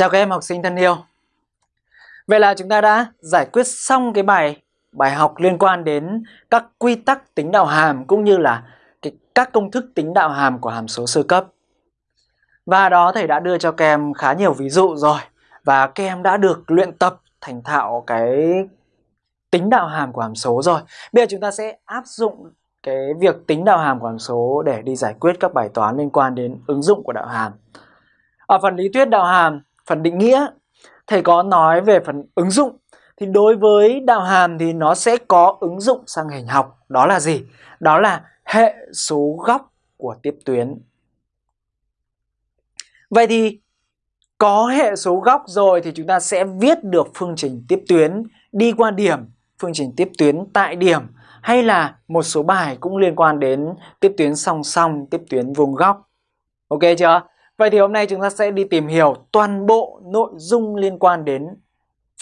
Chào các em học sinh thân yêu. Vậy là chúng ta đã giải quyết xong cái bài bài học liên quan đến các quy tắc tính đạo hàm cũng như là cái, các công thức tính đạo hàm của hàm số sơ cấp. Và đó thầy đã đưa cho các em khá nhiều ví dụ rồi và các em đã được luyện tập thành thạo cái tính đạo hàm của hàm số rồi. Bây giờ chúng ta sẽ áp dụng cái việc tính đạo hàm của hàm số để đi giải quyết các bài toán liên quan đến ứng dụng của đạo hàm. Ở phần lý thuyết đạo hàm, phần định nghĩa, thầy có nói về phần ứng dụng. Thì đối với đạo hàm thì nó sẽ có ứng dụng sang hình học. Đó là gì? Đó là hệ số góc của tiếp tuyến. Vậy thì có hệ số góc rồi thì chúng ta sẽ viết được phương trình tiếp tuyến đi qua điểm, phương trình tiếp tuyến tại điểm hay là một số bài cũng liên quan đến tiếp tuyến song song, tiếp tuyến vuông góc. Ok chưa? Vậy thì hôm nay chúng ta sẽ đi tìm hiểu toàn bộ nội dung liên quan đến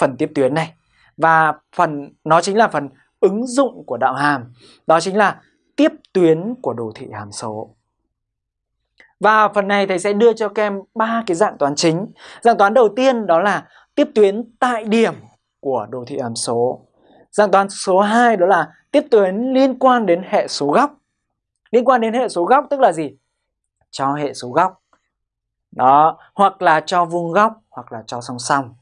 phần tiếp tuyến này. Và phần, nó chính là phần ứng dụng của đạo hàm. Đó chính là tiếp tuyến của đồ thị hàm số. Và phần này thầy sẽ đưa cho các em ba cái dạng toán chính. Dạng toán đầu tiên đó là tiếp tuyến tại điểm của đồ thị hàm số. Dạng toán số 2 đó là tiếp tuyến liên quan đến hệ số góc. Liên quan đến hệ số góc tức là gì? Cho hệ số góc. Đó, hoặc là cho vuông góc hoặc là cho song song.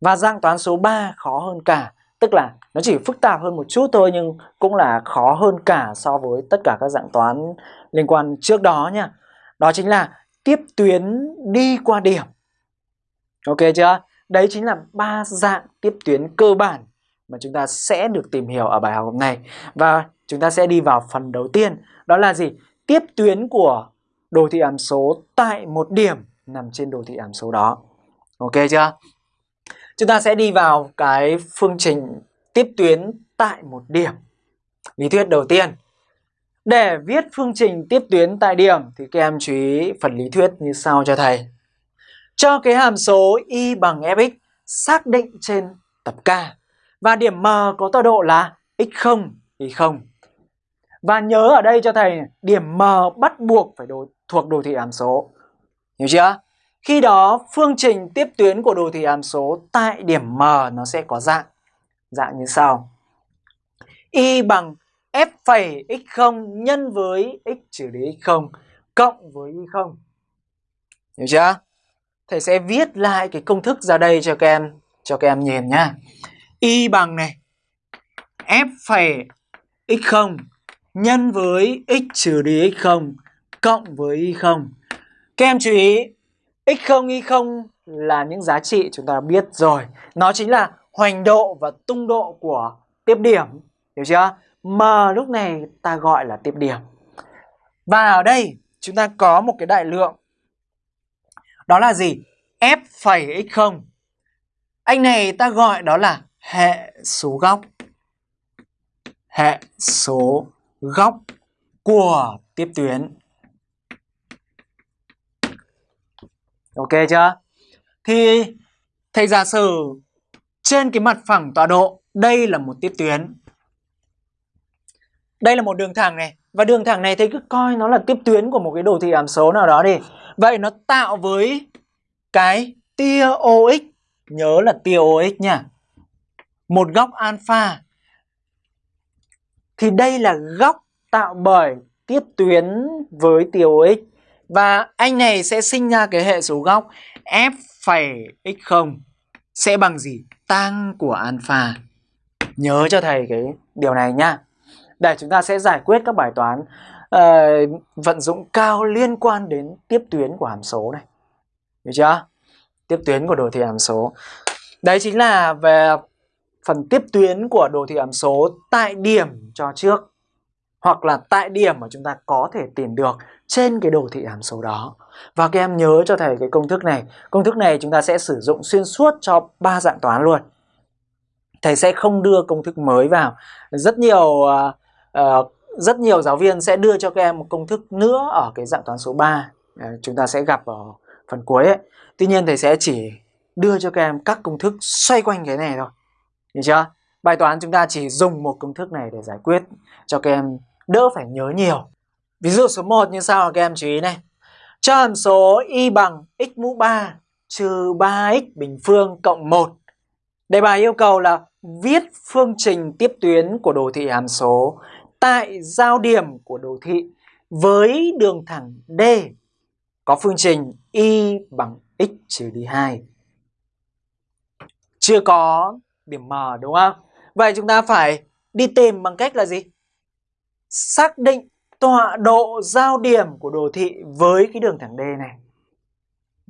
Và dạng toán số 3 khó hơn cả, tức là nó chỉ phức tạp hơn một chút thôi nhưng cũng là khó hơn cả so với tất cả các dạng toán liên quan trước đó nha. Đó chính là tiếp tuyến đi qua điểm. Ok chưa? Đấy chính là ba dạng tiếp tuyến cơ bản mà chúng ta sẽ được tìm hiểu ở bài học hôm nay. Và chúng ta sẽ đi vào phần đầu tiên, đó là gì? Tiếp tuyến của đồ thị hàm số tại một điểm nằm trên đồ thị hàm số đó. Ok chưa? Chúng ta sẽ đi vào cái phương trình tiếp tuyến tại một điểm. Lý thuyết đầu tiên. Để viết phương trình tiếp tuyến tại điểm thì các em chú ý phần lý thuyết như sau cho thầy. Cho cái hàm số y bằng fx xác định trên tập K và điểm M có tọa độ là x0, y0. Và nhớ ở đây cho thầy điểm M bắt buộc phải đối, thuộc đồ thị hàm số. Hiểu chưa? Khi đó phương trình tiếp tuyến của đồ thị hàm số tại điểm M nó sẽ có dạng dạng như sau. Y bằng f phẩy x0 nhân với x trừ đi x0 cộng với y0. Hiểu chưa? Thầy sẽ viết lại cái công thức ra đây cho các em cho các em nhìn nhá. Y bằng này f phẩy x0 nhân với x trừ đi x0 cộng với y0. Các em chú ý x0, y0 là những giá trị chúng ta biết rồi. Nó chính là hoành độ và tung độ của tiếp điểm. Hiểu chưa? M lúc này ta gọi là tiếp điểm. Và ở đây chúng ta có một cái đại lượng. Đó là gì? F phẩy x0. Anh này ta gọi đó là hệ số góc. Hệ số góc của tiếp tuyến. Ok chưa? Thì thầy giả sử trên cái mặt phẳng tọa độ đây là một tiếp tuyến. Đây là một đường thẳng này và đường thẳng này thầy cứ coi nó là tiếp tuyến của một cái đồ thị hàm số nào đó đi. Vậy nó tạo với cái tia OX, nhớ là tia OX nha. Một góc alpha. Thì đây là góc tạo bởi tiếp tuyến với tiêu x và anh này sẽ sinh ra cái hệ số góc f phẩy x0 sẽ bằng gì? tang của alpha. Nhớ cho thầy cái điều này nhá. Để chúng ta sẽ giải quyết các bài toán uh, vận dụng cao liên quan đến tiếp tuyến của hàm số này. Hiểu chưa? Tiếp tuyến của đồ thị hàm số. Đấy chính là về phần tiếp tuyến của đồ thị hàm số tại điểm cho trước hoặc là tại điểm mà chúng ta có thể tìm được trên cái đồ thị hàm số đó. Và các em nhớ cho thầy cái công thức này. Công thức này chúng ta sẽ sử dụng xuyên suốt cho ba dạng toán luôn. Thầy sẽ không đưa công thức mới vào. Rất nhiều uh, rất nhiều giáo viên sẽ đưa cho các em một công thức nữa ở cái dạng toán số 3. Uh, à, chúng ta sẽ gặp ở phần cuối ấy. Tuy nhiên thầy sẽ chỉ đưa cho các em các công thức xoay quanh cái này thôi. Hiểu chưa? Bài toán chúng ta chỉ dùng một công thức này để giải quyết cho các em đỡ phải nhớ nhiều. Ví dụ số 1 như sau, các em chú ý này. Cho hàm số y bằng x mũ 3 trừ 3x bình phương cộng 1. Đề bài yêu cầu là viết phương trình tiếp tuyến của đồ thị hàm số tại giao điểm của đồ thị với đường thẳng D có phương trình y bằng x trừ đi 2. Chưa có điểm M đúng không? Vậy chúng ta phải đi tìm bằng cách là gì? Xác định tọa độ giao điểm của đồ thị với cái đường thẳng D này.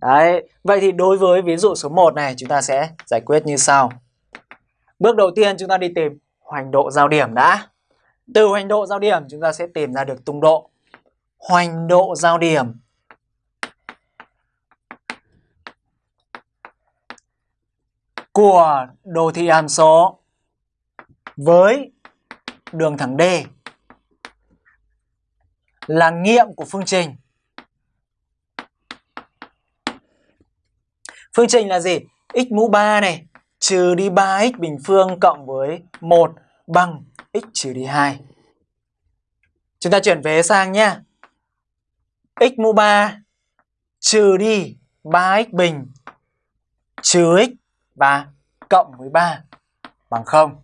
Đấy, vậy thì đối với ví dụ số 1 này chúng ta sẽ giải quyết như sau. Bước đầu tiên chúng ta đi tìm hoành độ giao điểm đã. Từ hoành độ giao điểm chúng ta sẽ tìm ra được tung độ. Hoành độ giao điểm của đồ thị hàm số với đường thẳng D là nghiệm của phương trình. Phương trình là gì? x mũ 3 này trừ đi 3x bình phương cộng với 1 bằng x trừ đi 2. Chúng ta chuyển vế sang nhé. x mũ 3 trừ đi 3x bình trừ x và cộng với 3 bằng 0.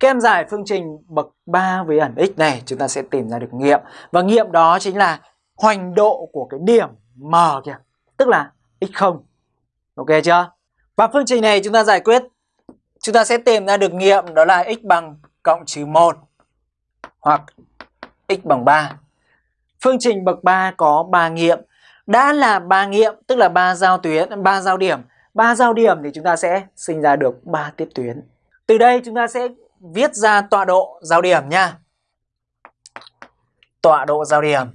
Các em giải phương trình bậc 3 với ẩn x này chúng ta sẽ tìm ra được nghiệm. Và nghiệm đó chính là hoành độ của cái điểm M kìa. Tức là x0. Ok chưa? Và phương trình này chúng ta giải quyết chúng ta sẽ tìm ra được nghiệm đó là x bằng cộng trừ 1 hoặc x bằng 3. Phương trình bậc 3 có 3 nghiệm. Đã là 3 nghiệm tức là 3 giao tuyến, 3 giao điểm. Ba giao điểm thì chúng ta sẽ sinh ra được ba tiếp tuyến. Từ đây chúng ta sẽ viết ra tọa độ giao điểm nha. Tọa độ giao điểm.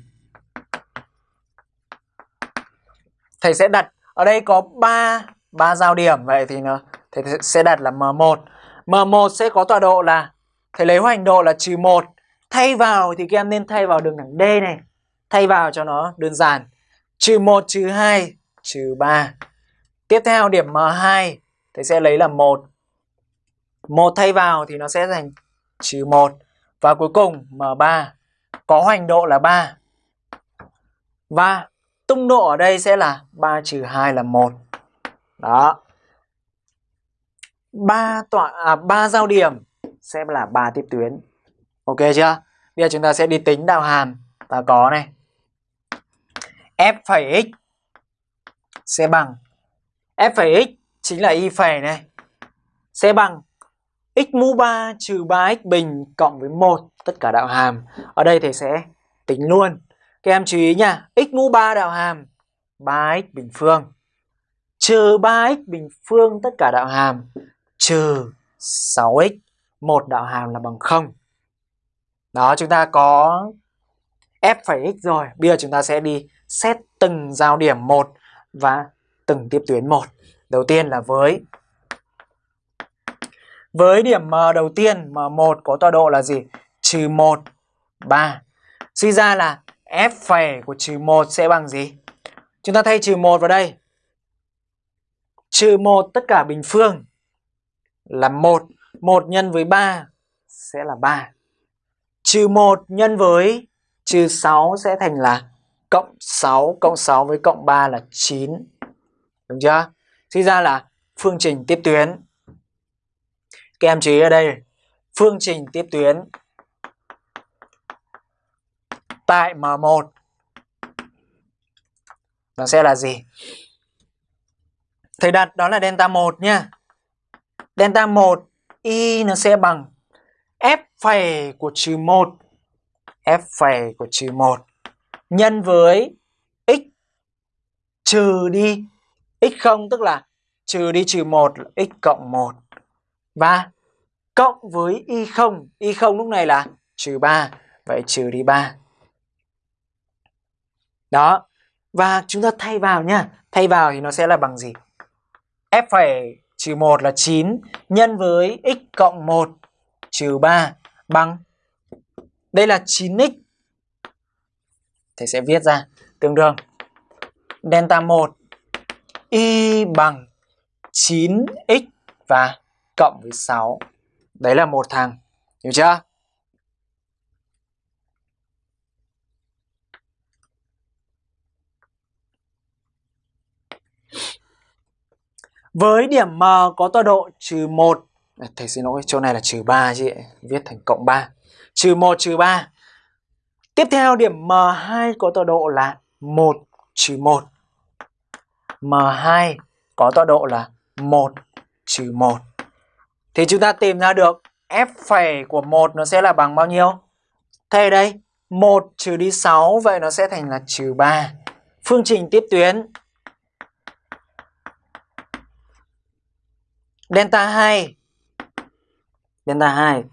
Thầy sẽ đặt, ở đây có 3 3 giao điểm vậy thì nó, thầy sẽ đặt là M1. M1 sẽ có tọa độ là, thầy lấy hoành độ là trừ 1. Thay vào thì các em nên thay vào đường thẳng D này. Thay vào cho nó đơn giản. Trừ 1 trừ 2 trừ 3. Tiếp theo, điểm M2 thầy sẽ lấy là 1 1 thay vào thì nó sẽ thành trừ 1. Và cuối cùng M3 có hoành độ là 3. Và tung độ ở đây sẽ là 3 trừ 2 là 1. Đó. 3 tọa à 3 giao điểm sẽ là 3 tiếp tuyến. Ok chưa? Bây giờ chúng ta sẽ đi tính đạo hàm. Ta có này. f x sẽ bằng f phẩy x chính là y phẩy này sẽ bằng x mũ 3 trừ 3x bình cộng với 1 tất cả đạo hàm. Ở đây thầy sẽ tính luôn. Các em chú ý nha, x mũ 3 đạo hàm 3x bình phương trừ 3x bình phương tất cả đạo hàm trừ 6x một đạo hàm là bằng 0. Đó chúng ta có f phẩy x rồi. Bây giờ chúng ta sẽ đi xét từng giao điểm một và từng tiếp tuyến một. Đầu tiên là với với điểm M đầu tiên, M1 có tọa độ là gì? Trừ 1, 3. Suy ra là F phẩy của trừ 1 sẽ bằng gì? Chúng ta thay trừ 1 vào đây. Trừ 1 tất cả bình phương là 1. 1 nhân với 3 sẽ là 3. Trừ 1 nhân với trừ 6 sẽ thành là cộng 6. Cộng 6 với cộng 3 là 9. Đúng chưa? Suy ra là phương trình tiếp tuyến các em chú ý ở đây phương trình tiếp tuyến tại M1 nó sẽ là gì? Thầy đặt đó là delta 1 nhá. Delta 1 y nó sẽ bằng f phẩy của trừ 1 f phẩy của trừ 1 nhân với x trừ đi x0 tức là trừ đi trừ 1 là x cộng 1 và cộng với y0, y0 lúc này là trừ 3 vậy trừ đi 3 đó. Và chúng ta thay vào nhá. Thay vào thì nó sẽ là bằng gì? F phải trừ 1 là 9 nhân với x cộng 1 trừ 3 bằng đây là 9x thầy sẽ viết ra tương đương. Delta 1 y bằng 9x và cộng với 6. Đấy là một thằng. Hiểu chưa? Với điểm M có tọa độ trừ 1 à, Thầy xin lỗi, chỗ này là trừ 3 chứ Viết thành cộng 3 Trừ 1 trừ 3 Tiếp theo điểm M2 có tọa độ là 1 trừ 1 M2 có tọa độ là 1 trừ 1 Thì chúng ta tìm ra được F phẩy của 1 nó sẽ là bằng bao nhiêu? Thế đây 1 trừ đi 6 Vậy nó sẽ thành là trừ 3 Phương trình tiếp tuyến. Delta 2 Delta 2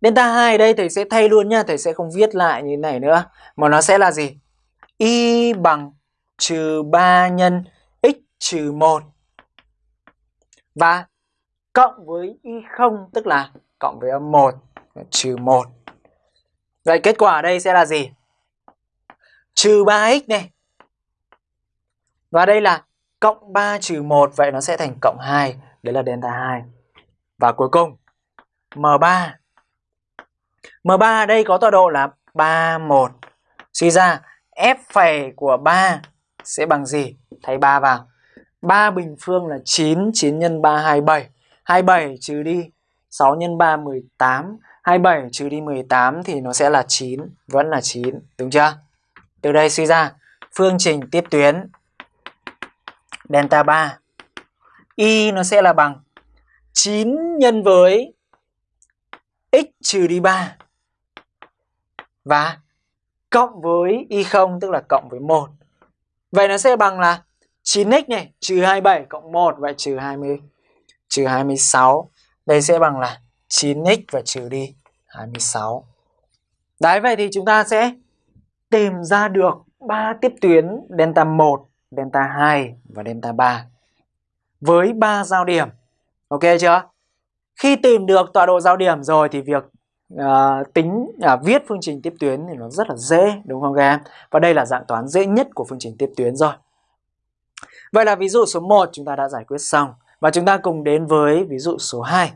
Delta 2 đây thầy sẽ thay luôn nha, Thầy sẽ không viết lại như thế này nữa. Mà nó sẽ là gì? Y bằng trừ 3 nhân x trừ 1 Và cộng với y0 tức là cộng với âm 1 trừ 1 Vậy kết quả ở đây sẽ là gì? Trừ 3x này. Và đây là cộng 3 trừ 1 Vậy nó sẽ thành cộng 2 Đấy là delta 2 Và cuối cùng M3 M3 ở đây có tọa độ là 3, 1 Suy ra F phẩy của 3 sẽ bằng gì? Thay 3 vào 3 bình phương là 9 9 x 3 27 27 trừ đi 6 x 3 18 27 trừ đi 18 thì nó sẽ là 9 Vẫn là 9 Đúng chưa? Từ đây suy ra, Phương trình tiếp tuyến Delta 3 Y nó sẽ là bằng 9 nhân với x trừ đi 3 và cộng với y0 tức là cộng với 1. Vậy nó sẽ bằng là 9x này trừ 27 cộng 1 vậy trừ 20 trừ 26. Đây sẽ bằng là 9x và trừ đi 26. Đấy vậy thì chúng ta sẽ tìm ra được ba tiếp tuyến delta 1, delta 2 và delta 3 với ba giao điểm. Ok chưa? Khi tìm được tọa độ giao điểm rồi thì việc uh, tính uh, viết phương trình tiếp tuyến thì nó rất là dễ đúng không các em? Và đây là dạng toán dễ nhất của phương trình tiếp tuyến rồi. Vậy là ví dụ số 1 chúng ta đã giải quyết xong và chúng ta cùng đến với ví dụ số 2.